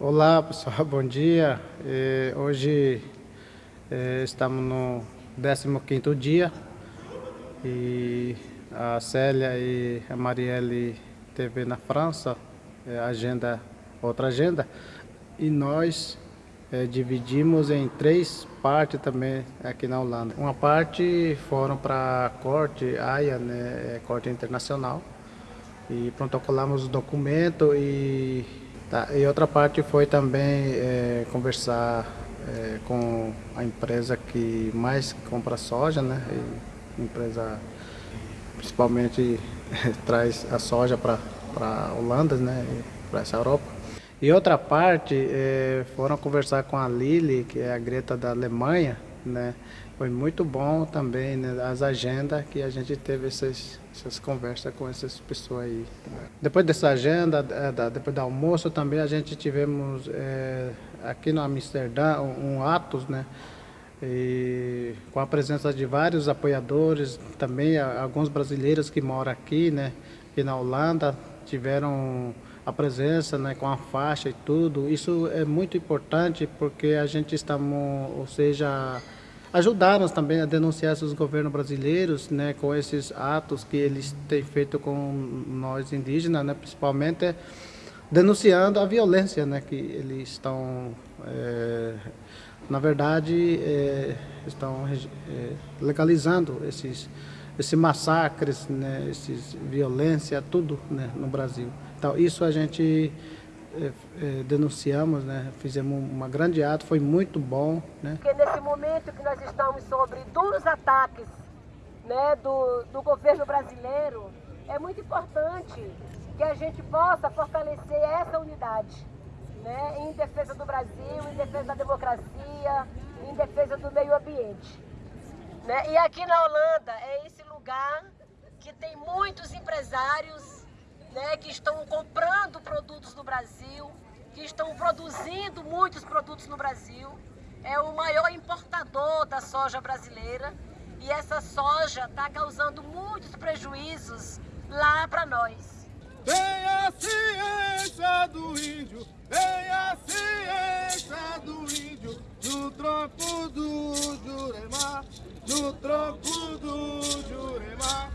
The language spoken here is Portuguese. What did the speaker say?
Olá pessoal, bom dia. É, hoje é, estamos no 15º dia e a Célia e a Marielle teve na França, é, agenda, outra agenda, e nós dividimos em três partes também aqui na Holanda. Uma parte foram para corte, AIA, né, corte internacional, e protocolamos o documento e Tá, e outra parte foi também é, conversar é, com a empresa que mais compra soja, né? E empresa principalmente traz a soja para a Holanda, né? Para essa Europa. E outra parte é, foram conversar com a Lili, que é a Greta da Alemanha, né? Foi muito bom também né, as agendas que a gente teve essas, essas conversas com essas pessoas aí. Depois dessa agenda, depois do almoço também a gente tivemos é, aqui no Amsterdã um, um atos, né? E com a presença de vários apoiadores, também alguns brasileiros que moram aqui, né? Aqui na Holanda, tiveram a presença, né, com a faixa e tudo. Isso é muito importante porque a gente estamos, ou seja, ajudarmos também a denunciar esses governos brasileiros, né, com esses atos que eles têm feito com nós indígenas, né, principalmente denunciando a violência, né, que eles estão, é, na verdade, é, estão é, legalizando esses, esses massacres, né, esses violência, tudo, né, no Brasil. Então isso a gente denunciamos, né? fizemos uma grande ato, foi muito bom. Né? Porque nesse momento que nós estamos sobre duros ataques né, do, do governo brasileiro, é muito importante que a gente possa fortalecer essa unidade né, em defesa do Brasil, em defesa da democracia, em defesa do meio ambiente. Né? E aqui na Holanda é esse lugar que tem muitos empresários né, que estão comprando produtos Brasil, que estão produzindo muitos produtos no Brasil. É o maior importador da soja brasileira e essa soja está causando muitos prejuízos lá para nós. Vem a ciência do índio, vem a ciência do índio, no tronco do Jurema, no tronco do Jurema.